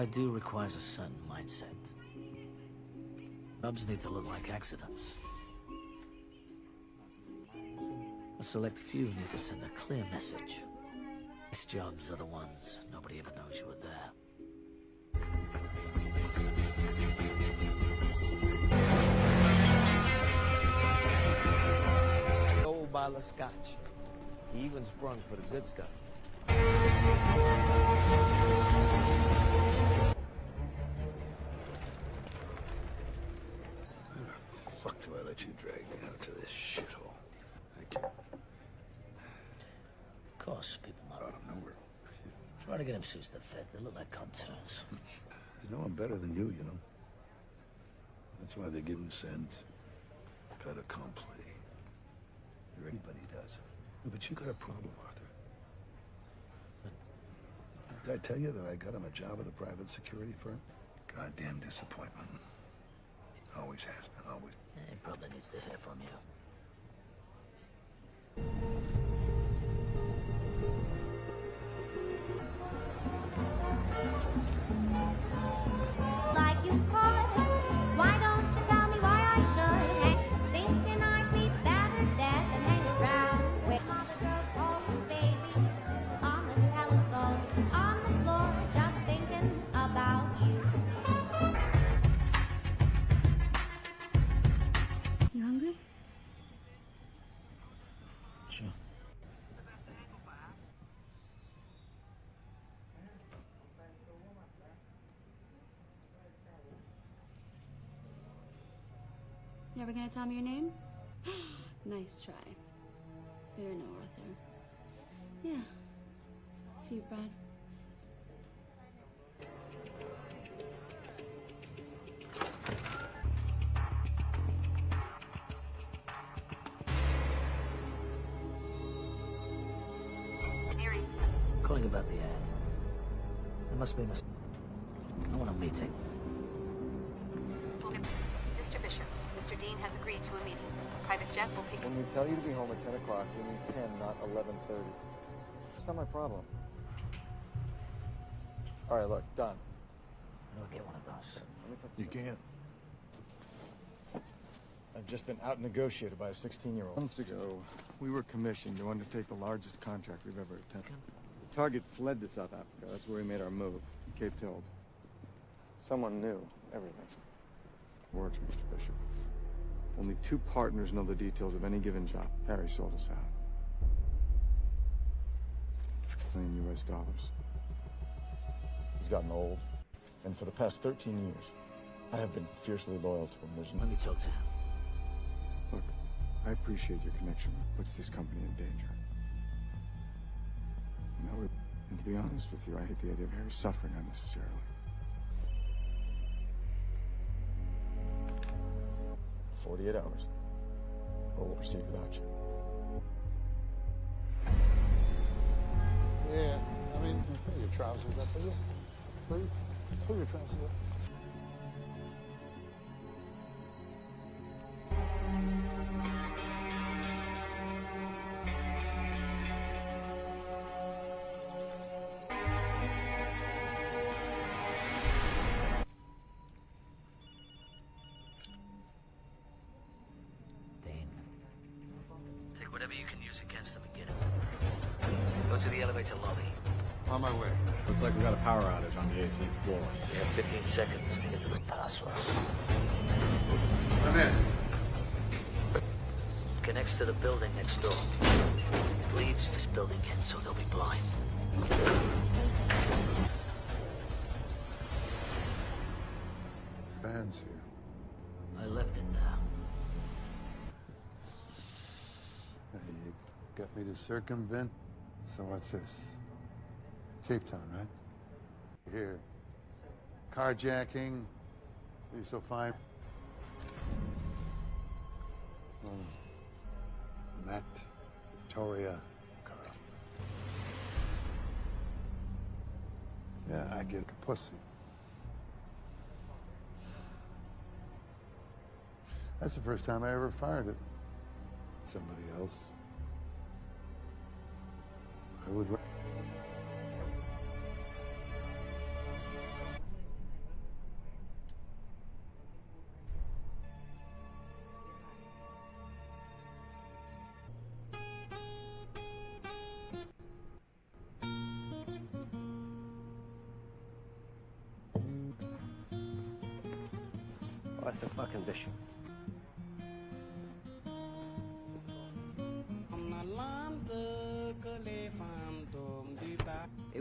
I do requires a certain mindset. Jobs need to look like accidents. A select few need to send a clear message. These jobs are the ones nobody ever knows you were there. Old bottle of scotch. He even sprung for the good stuff. Try to get him suits that fit. They look like cartoons. You know I'm better than you, you know. That's why they give you sense. Fait accompli. Everybody does. But you got a problem. Did I tell you that I got him a job at a private security firm? Goddamn disappointment. Always has been, always. He probably needs to hear from you. You ever gonna tell me your name? nice try. But you're no Arthur. Yeah. See you, Brad. Calling about the ad. There must be a mis- I want a meeting. Has agreed to a meeting. Private jet will pick When we tell you to be home at 10 o'clock, we mean 10, not 11.30. It's not my problem. All right, look, done. I'll get one of those. Let me talk to You can't. I've just been out-negotiated by a 16-year-old. Months ago, we were commissioned to undertake the largest contract we've ever attempted. The target fled to South Africa. That's where we made our move, Cape Town. Someone knew everything. Words, Mr. Bishop. Only two partners know the details of any given job. Harry sold us out. Million U.S. dollars. He's gotten old, and for the past 13 years, I have been fiercely loyal to him. There's no... Let me talk to him. Look, I appreciate your connection puts this company in danger. No, it- and to be honest with you, I hate the idea of Harry suffering unnecessarily. Forty-eight hours, or we'll proceed without you. Yeah, I mean, pull your trousers up, will you? Please? Pull your trousers up. Whatever you can use against them and get him. Go to the elevator lobby. On my way. Looks like we got a power outage on the 18th floor. We have 15 seconds to get to the password. Come in. Connects to the building next door. Leads this building in, so they'll be blind. To circumvent? So what's this? Cape Town, right? Here. Carjacking. You so fine? Oh. Matt, Victoria, Carl. Yeah, I get a pussy. That's the first time I ever fired it. Somebody else. Would.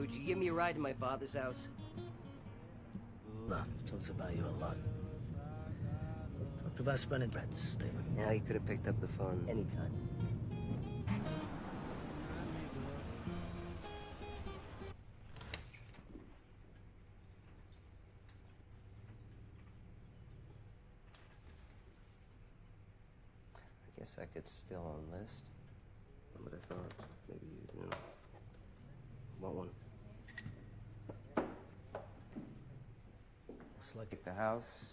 Would you give me a ride to my father's house? No, talks about you a lot. Talked about spending friends, Stephen. Now you could have picked up the phone anytime. I guess I could still enlist. But I thought maybe you know. Want one? It's like at the house.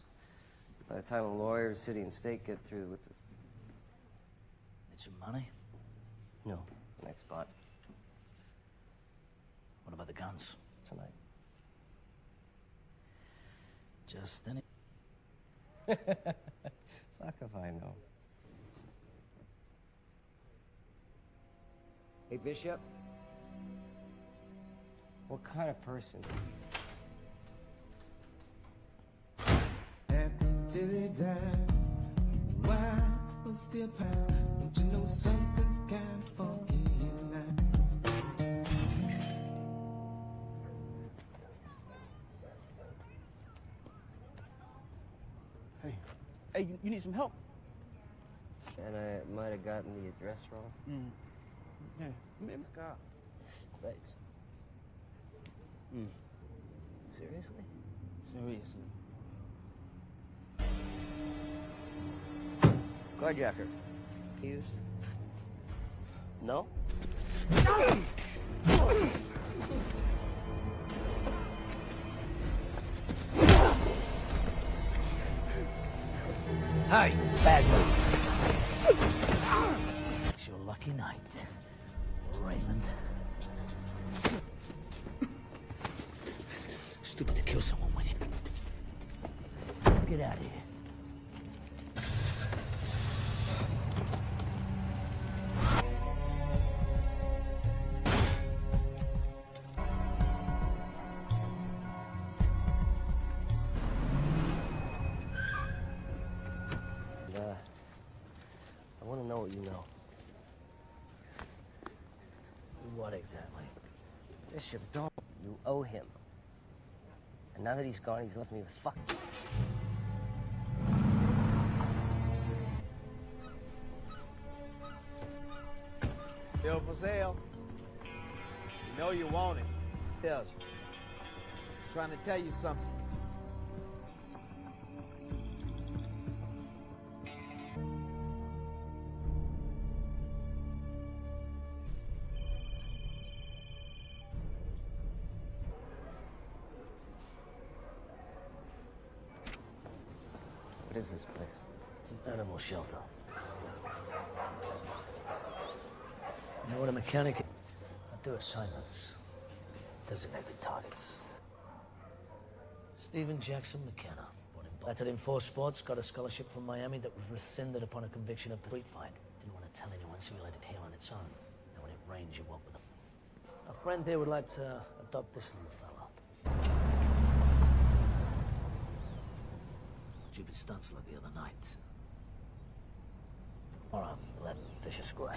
By the time the lawyers, city and state get through with the Need some money? no, next spot What about the guns? tonight. Just any. Fuck if I know. Hey, Bishop. What kind of person? Till they die. Why was still power? Don't you know something's kind of funky in that? Hey, hey, you, you need some help? And I might have gotten the address wrong. Mm. Yeah, man, God. Thanks. Mm. Seriously? Seriously. Carjacker. Used? No? Hey, bad move. It's your lucky night, Raymond. Exactly? Bishop, don't. You owe him. And now that he's gone, he's left me with fuck. Bill for sale. You know you want it. Tells you. He's trying to tell you something. Shelter. You know what a mechanic I do assignments. Designated targets. Stephen Jackson McKenna. Born in in four sports, got a scholarship from Miami that was rescinded upon a conviction of street fight. Didn't want to tell anyone, so he let it heal on its own. And when it rains, you walk with him. A friend here would like to adopt this little fella. Stupid stunts like the other night. Right, let Fisher square.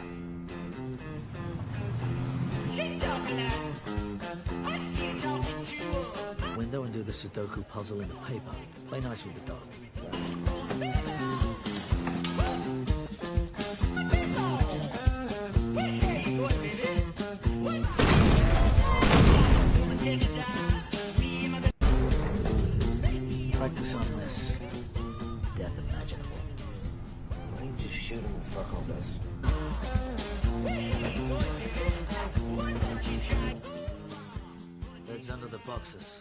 Window and do the Sudoku puzzle in the paper. Play nice with the dog. Boxes.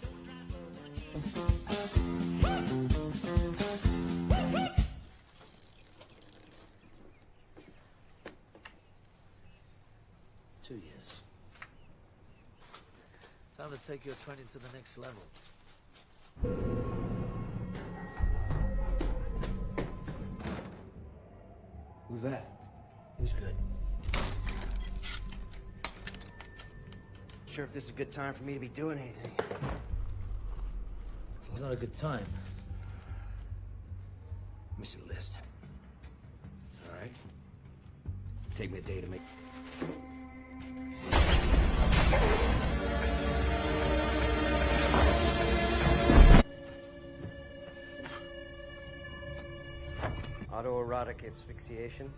Two years. Time to take your training to the next level. Who's that? He's good. Sure if this is a good time for me to be doing anything. It's not a good time. Missing list. All right. Take me a day to make. Autoerotic asphyxiation?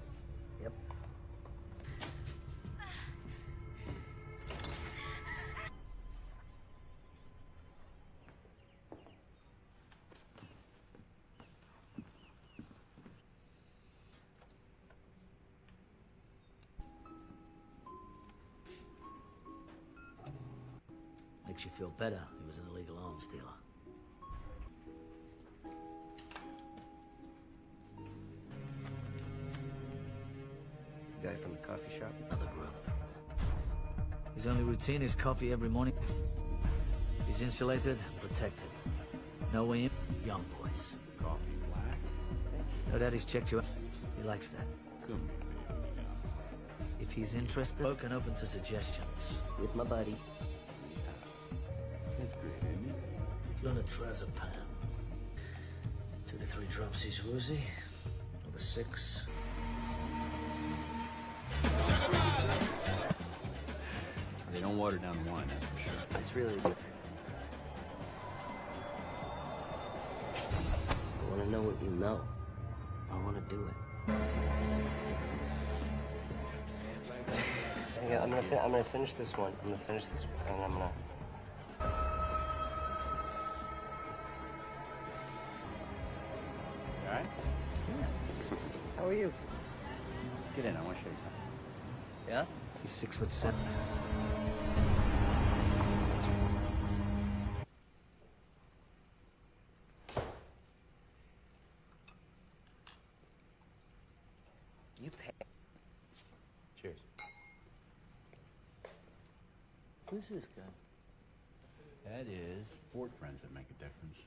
Makes you feel better. He was an illegal arms dealer. The guy from the coffee shop? Another group. His only routine is coffee every morning. He's insulated, protected. No way in, young boys. Coffee black? No daddy's checked you out. He likes that. Good. If he's interested, open open to suggestions. With my buddy. It? Lunatrazepam. Two to three drops each woozy. Over six. They don't water down the wine, that's for sure. It's really good. I want to know what you know. I want to do it. Hang I'm gonna, fin- I'm gonna finish this one. I'm gonna finish this one, and I'm gonna. He's six foot seven. You pay. Cheers. Who's this guy? That is Fort friends that make a difference.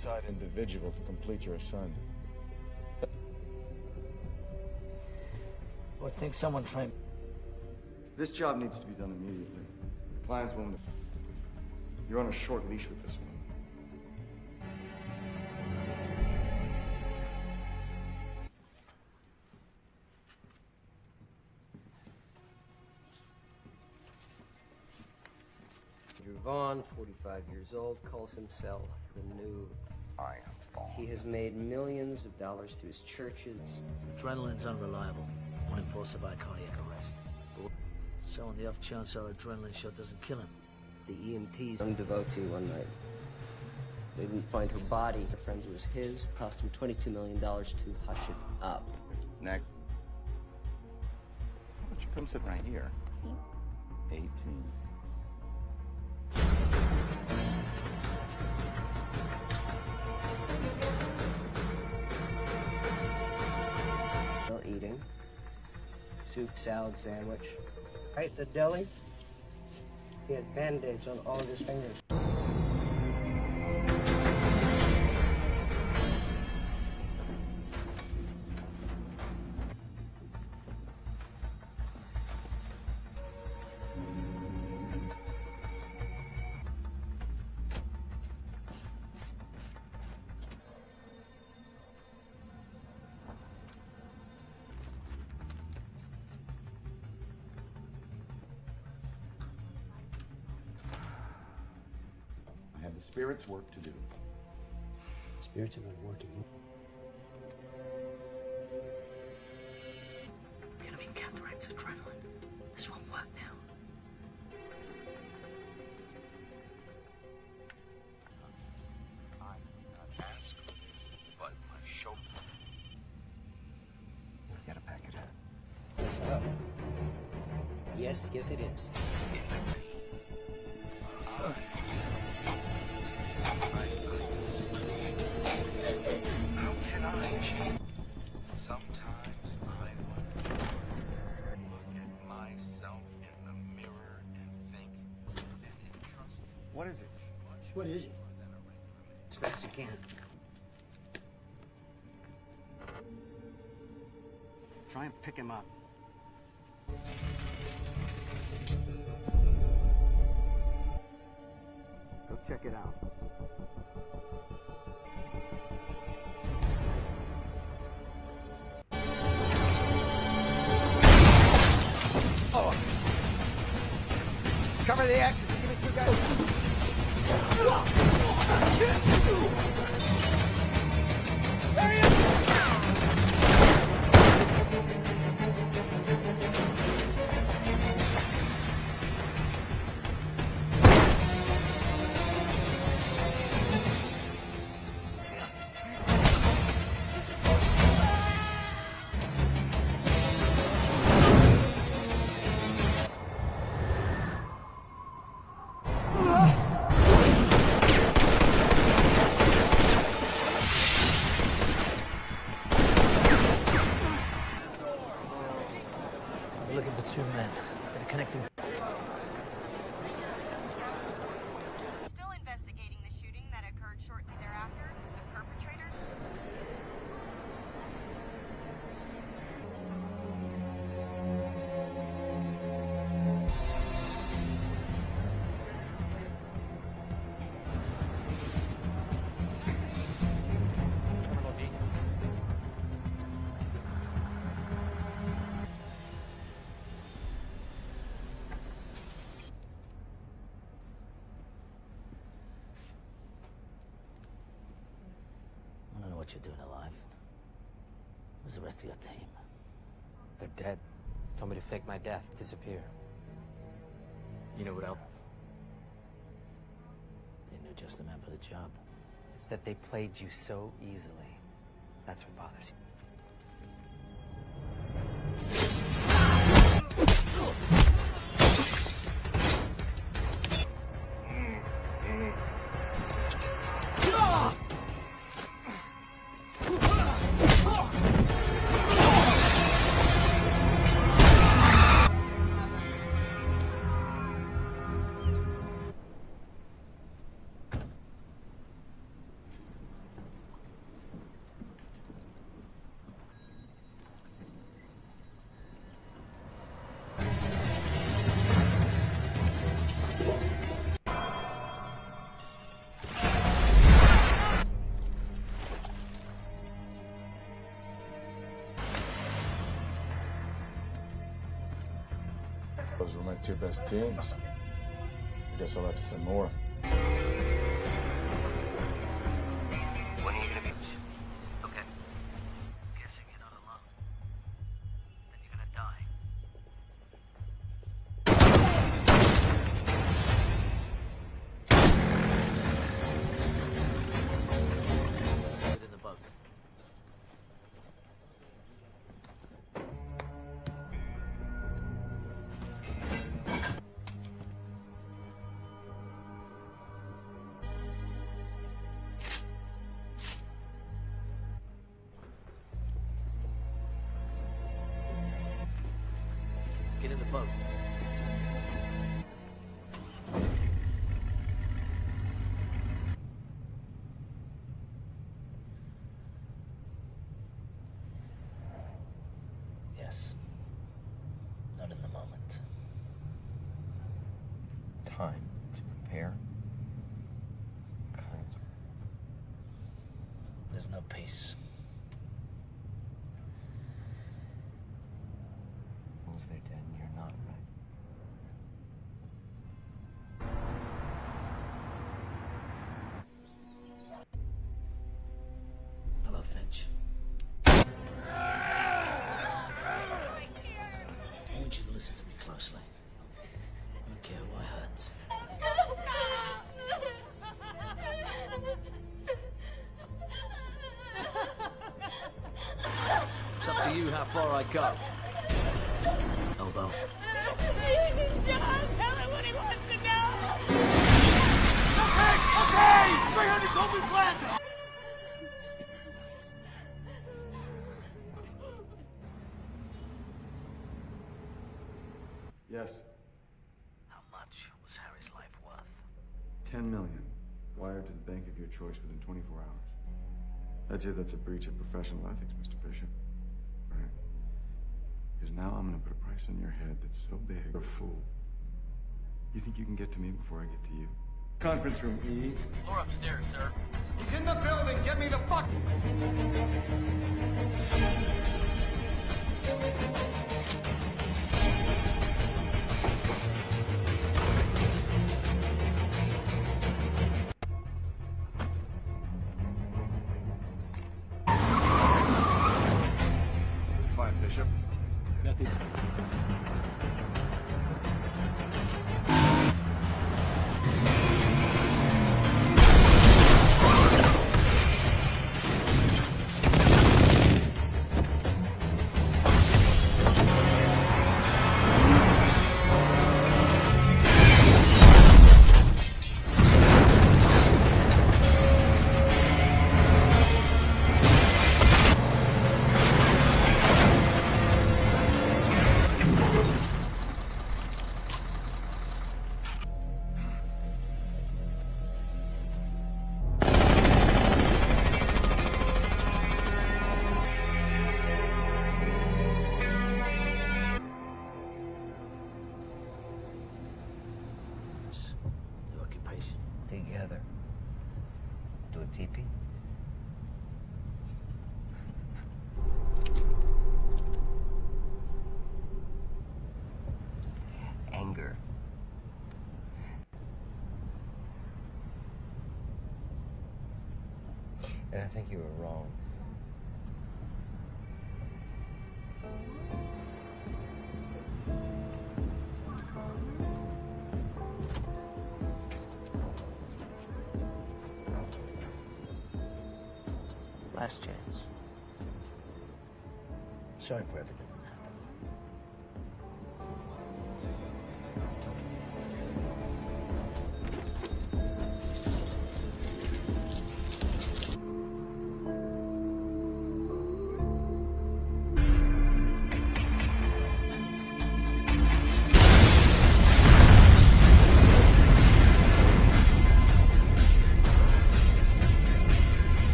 Outside individual to complete your assignment. Well, I think someone trained. This job needs to be done immediately. The client's willing to. You're on a short leash with this one. Andrew Vaughn, 45 years old, calls himself the new I am Vaughn. He has made millions of dollars through his churches. Adrenaline's unreliable. One enforcer by cardiac arrest. But so on the off chance our adrenaline shot doesn't kill him, the EMTs young devotee one night. They didn't find her body. Her friend's was his. Cost him $22 million to hush it up. Next. Why don't you come sit right here? 18. Soup, salad, sandwich. Right the deli, he had band-aids on all of his fingers. The spirit's work to do. Spirits have been working. What is it? As fast as you can. Try and pick him up. What you're doing alive. Where's the rest of your team? They're dead. Told me to fake my death, disappear. You know what else? They knew just the man for the job. It's that they played you so easily. That's what bothers you. Two best teams. I guess I'll have to send more. Peace. Far I go. Elbow. This John. Tell him what he wants to know. Okay, okay! 300 Kobe flat! Yes, How much was Harry's life worth? 10 million. Wired to the bank of your choice within 24 hours. I'd say that's a breach of professional ethics, Mr. Bishop. Right? Because now I'm gonna put a price on your head that's so big, you're a fool. You think you can get to me before I get to you? Conference room E. Floor upstairs, sir. He's in the building! Get me the fuck! Think you were wrong. Last chance. Sorry for everything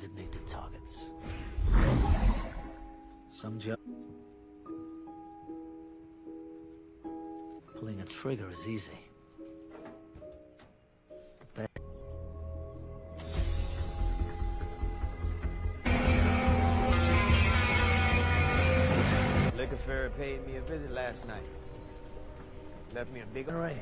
Designated targets. Some job. Pulling a trigger is easy. Liquor Ferry paid me a visit last night. Left me a big Right.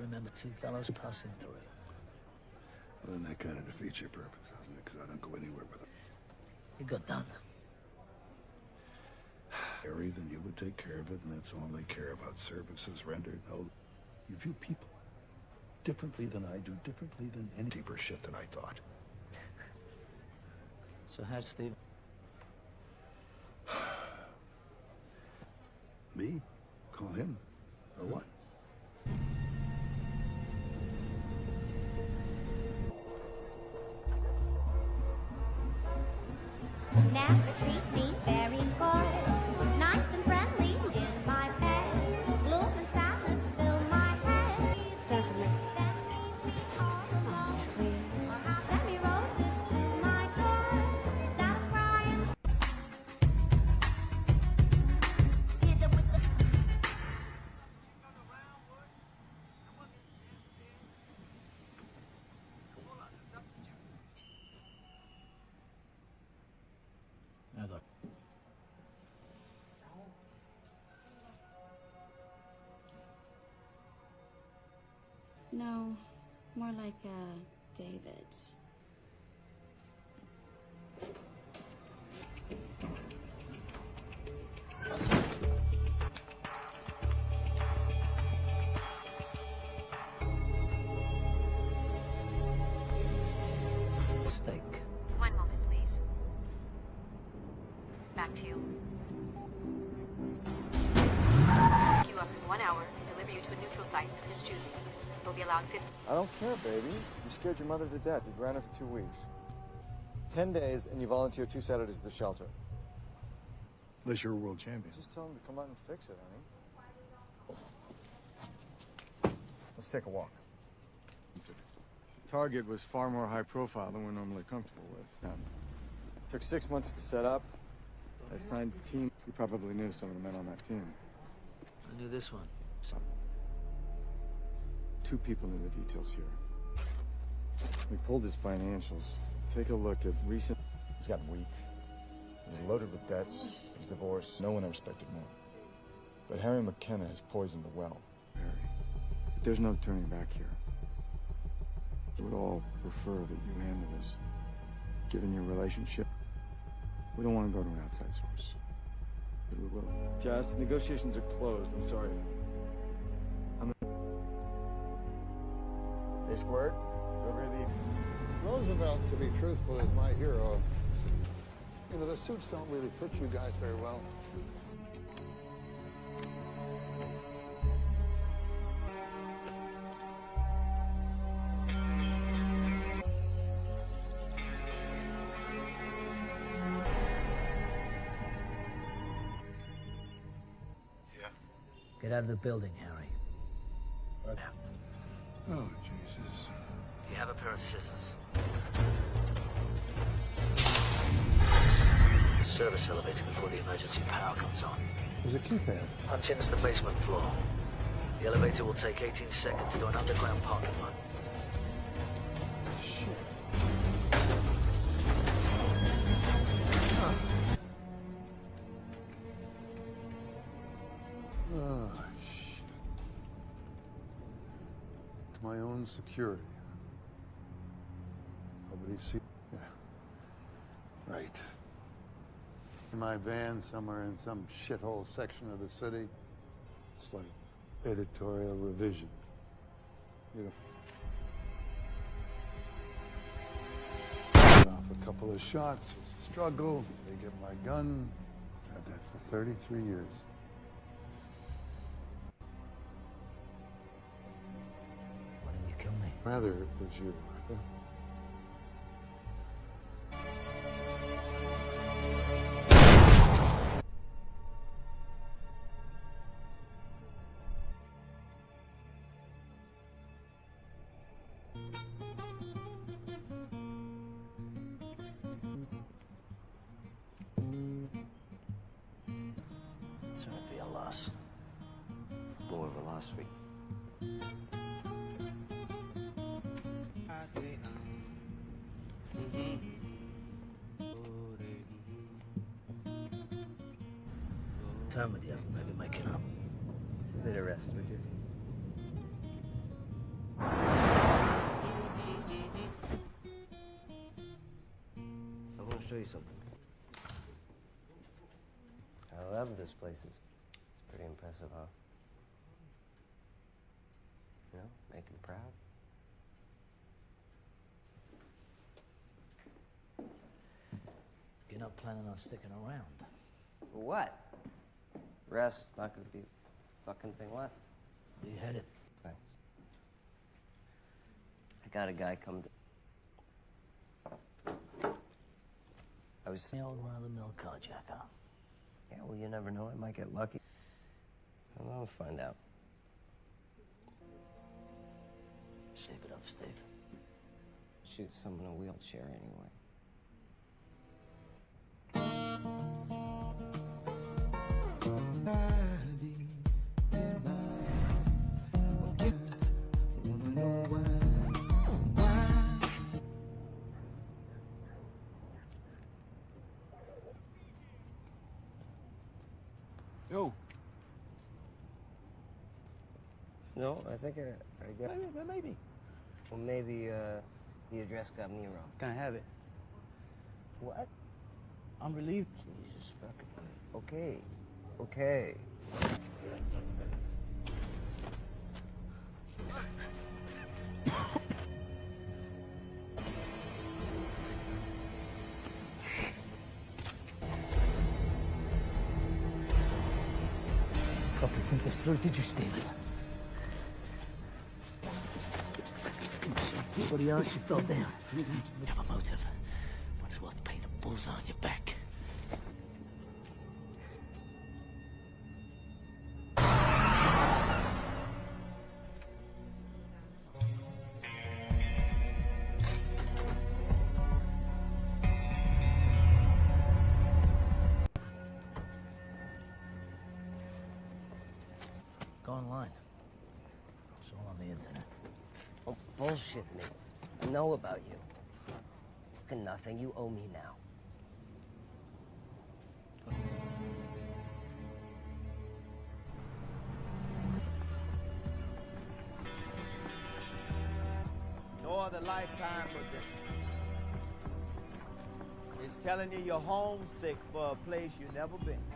Remember two fellows passing through. Well, then that kind of defeats your purpose, doesn't it? Because I don't go anywhere with them. It got done. Harry, then you would take care of it, and that's all they care about, services rendered. No, you view people differently than I do, differently than any deeper shit than I thought. So how's Steve? Me? Call him? Or hmm. what? More like uh, David. Mistake. One moment, please. Back to you. Pick you up in one hour and deliver you to a neutral site of his choosing. You'll be allowed 50. I don't care, baby. You scared your mother to death. You ran her for two weeks. Ten days, and you volunteer two Saturdays at the shelter. Unless you're a world champion. Just tell him to come out and fix it, honey. Let's take a walk. Target was far more high profile than we're normally comfortable with. Now, it took six months to set up. I signed a team. You probably knew some of the men on that team. I knew this one. Two people knew the details here. We pulled his financials. Take a look at recent. He's gotten weak. He's loaded with debts. He's divorced. No one ever expected more. But Harry McKenna has poisoned the well. Harry, there's no turning back here. We would all prefer that you handle this. Given your relationship, we don't want to go to an outside source. But we will. Jess, negotiations are closed. I'm sorry. Hey, Squirt. You Over the. Roosevelt, to be truthful, is my hero. You know, the suits don't really fit you guys very well. Get out of the building, Harry. Oh, scissors? Service elevator before the emergency power comes on. There's a keypad. Punch into the basement floor. The elevator will take 18 seconds to an underground parking lot. Ah, shit. To my own security. See. Yeah. Right. In my van somewhere in some shithole section of the city. It's like editorial revision. You know. Off a couple of shots, there's a struggle, they get my gun. Had that for 33 years. Why didn't you kill me? Rather, it was you, Arthur. Sorry for your loss. More of a loss week. Time with you. Maybe making up. A bit of rest, would you? I want to show you something. I love this place. It's, it's pretty impressive, huh? You know, make him proud. You're not planning on sticking around. For what? Rest, not gonna be fucking thing left. You had it. Thanks. I got a guy come to. I was. The old run-of-the-mill carjacker. Yeah, well, you never know. I might get lucky. I'll find out. Shake it up, Steve. Shoot someone in a wheelchair anyway. Yo. No, I think I, I got. Maybe, maybe. Well, maybe uh, the address got me wrong. Can I have it? What? I'm relieved. Jesus fucking. Okay, okay. You think this through, did you, Stephen? Anybody else you fell down? You have a motive. Bullshit me. I know about you. Fucking nothing. You owe me now. No other lifetime but this. It's telling you you're homesick for a place you've never been.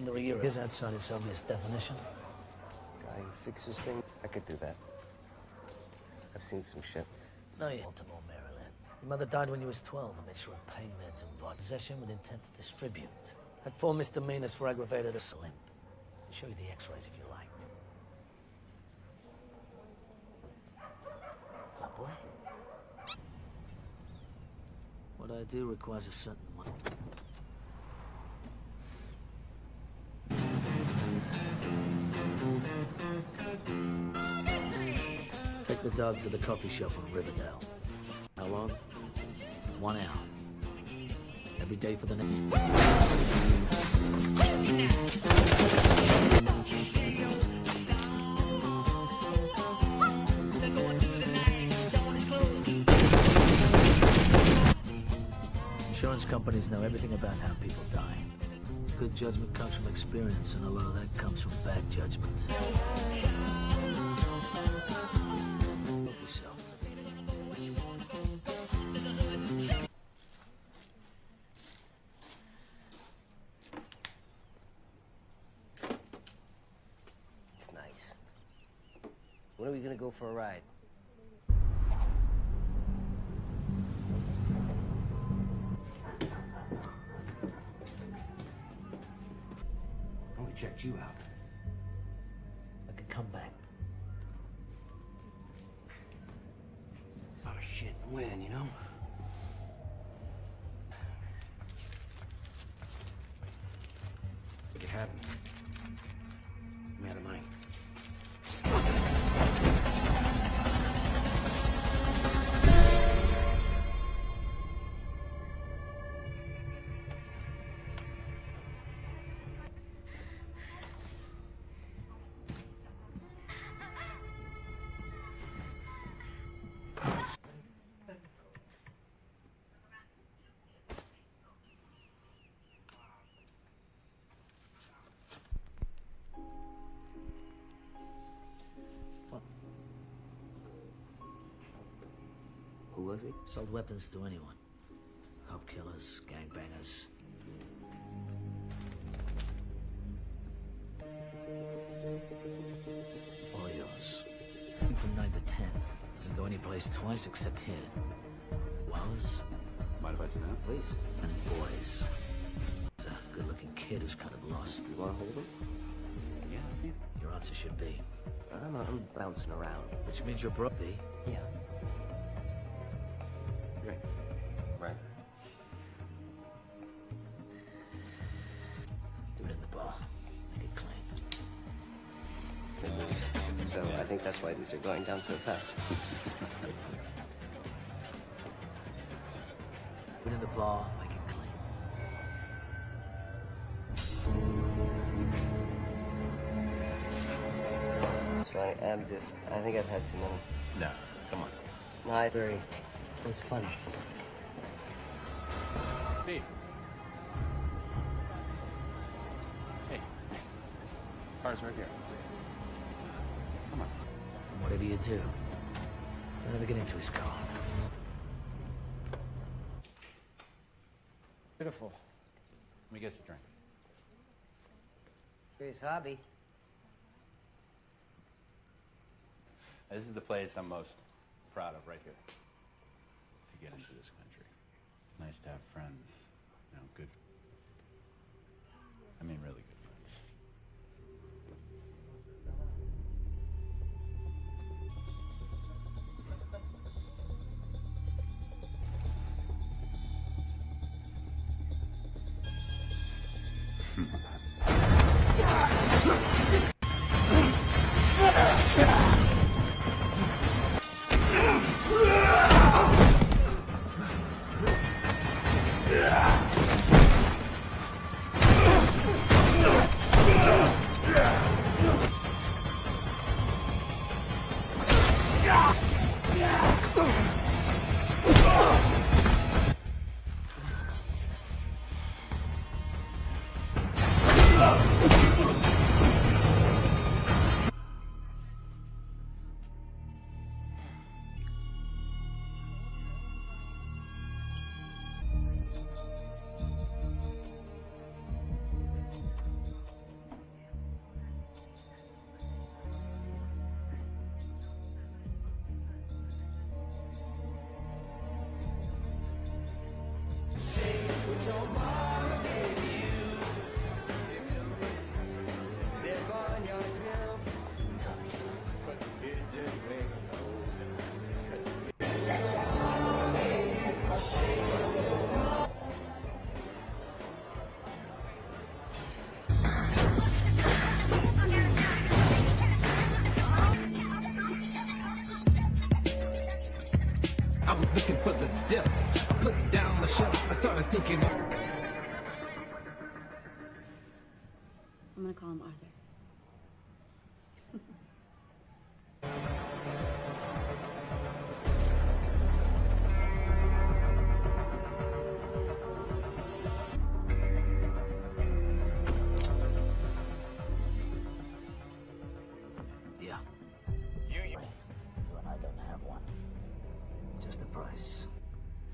Under a year, is outside its obvious definition. Guy who fixes things. I could do that. I've seen some shit. No, you Baltimore, Maryland. Your mother died when you was 12 and made sure of pain meds and vodka. Possession with intent to distribute. Had four misdemeanors for aggravated assault. I'll show you the x-rays if you like. Flat boy. What I do requires a certain one. Take the dog to the coffee shop on Riverdale. How long? One hour. Every day for the next. Insurance companies know everything about how people die. Good judgment comes from experience, and a lot of that comes from bad judgment. It's nice. When are we gonna go for a ride? Who was he? Sold weapons to anyone. Cop killers, gangbangers. All yours. Think from 9 to 10. Doesn't go anyplace twice except here. Was? Mind if I sit down? Please. And boys. It's a good-looking kid who's kind of lost. You want to hold him? Yeah. Your answer should be I'm, I'm bouncing around. Which means you're broke, Yeah. Great. Right. Do it in the bar. Make it clean. So I think that's why these are going down so fast. Do it in the bar. I'm just. I think I've had too many. No, come on. No, I very. It was fun. Steve. Hey. Car's right here. Come on. Whatever you do, don't ever get into his car. Beautiful. Let me get you a drink. Curious hobby. This is the place I'm most proud of right here. To get into this country. It's nice to have friends. You know, good. I mean, really good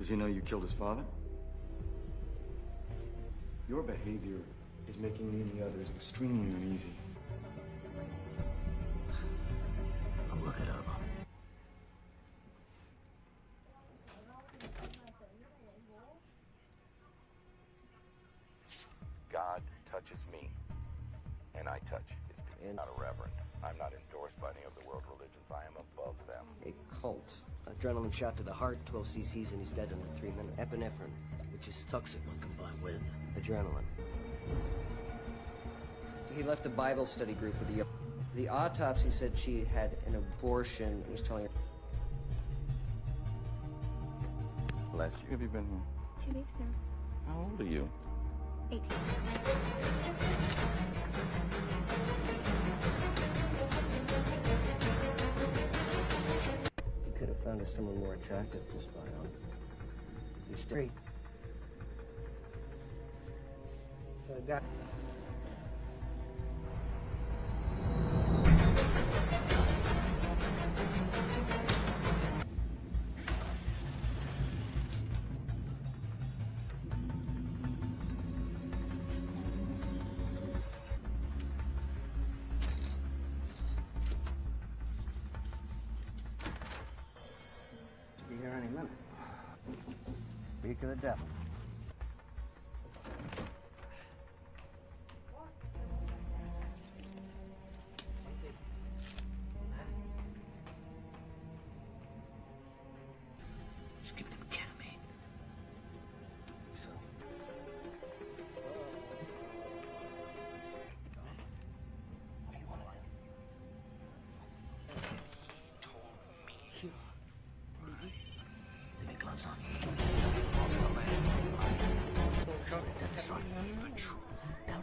Does he know you killed his father? Your behavior is making me and the others extremely uneasy. I'll look it over. God touches me, and I touch his people. I'm not a reverend. I'm not endorsed by any of the world religions. I am above them. A cult. Adrenaline shot to the heart, 12 cc's, and he's dead in three minutes. Epinephrine, Which is toxic when combined with. adrenaline. He left a Bible study group with the. The autopsy said she had an abortion. It was telling her. Last year, have you been here? Two weeks, now. How old are you? 18. He could have found us someone more attractive to spy on. He's straight. So I got.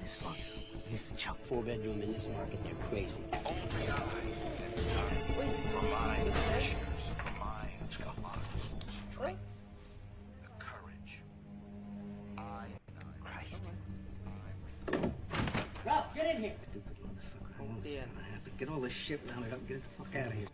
This one. Here's the choke. Four bedroom in this market, you're crazy. Only I for my commissioners, for my strength, the courage. I, Christ. Ralph, get in here! Stupid motherfucker. I know this is gonna happen. Get all this shit rounded up and get the fuck out of here.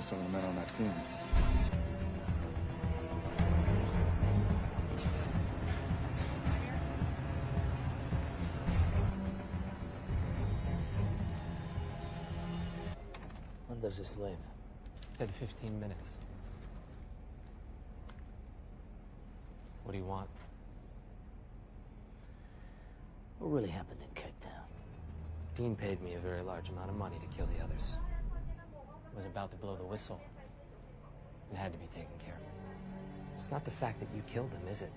Knew some of the men on that team. When does this leave? Said 15 minutes. What do you want? What really happened in Cape Town? Dean paid me a very large amount of money to kill the others. Was about to blow the whistle. It had to be taken care of. It's not the fact that you killed them, is it?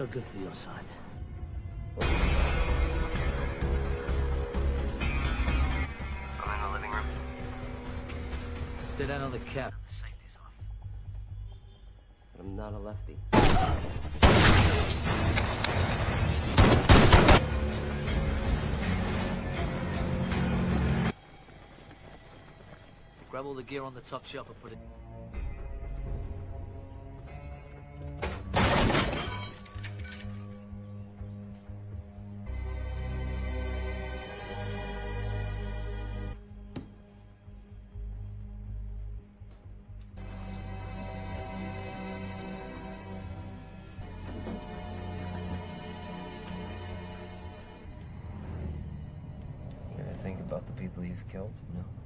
So good for your side. I'm in the living room. Sit down on the couch. The safety's off. I'm not a lefty. Grab all the gear on the top shelf and put it. About the people you've killed? No.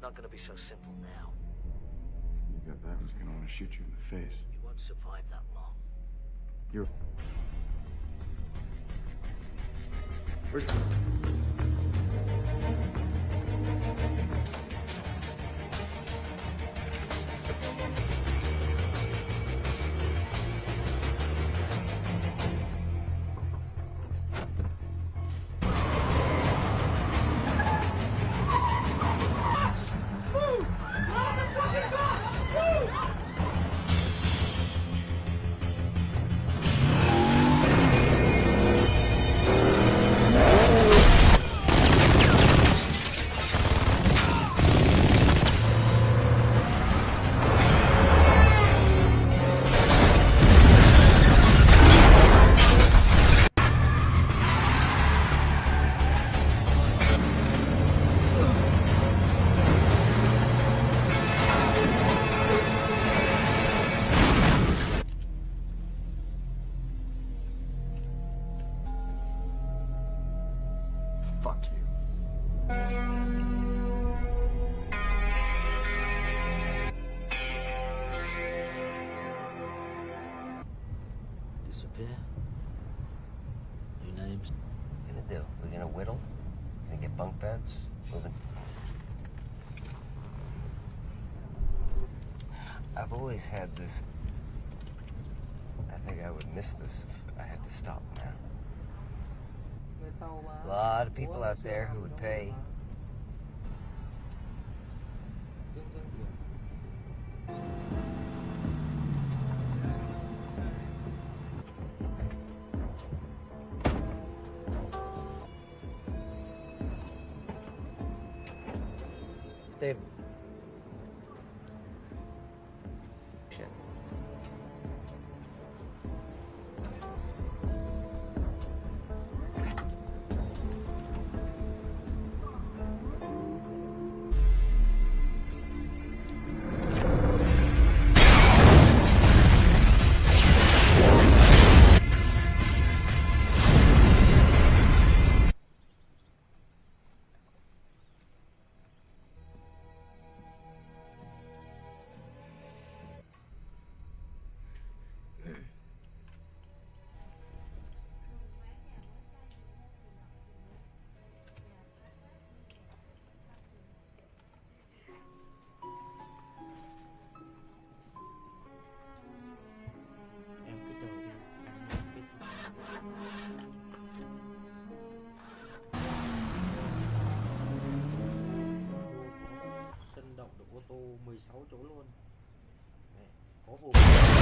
It's not gonna be so simple now. you got that one's gonna want to shoot you in the face. You won't survive that long. You're. Where's... always had this. I think I would miss this if I had to stop now. A lot of people out there who would pay. Steve. sáu chủ luôn. Đấy, có hộp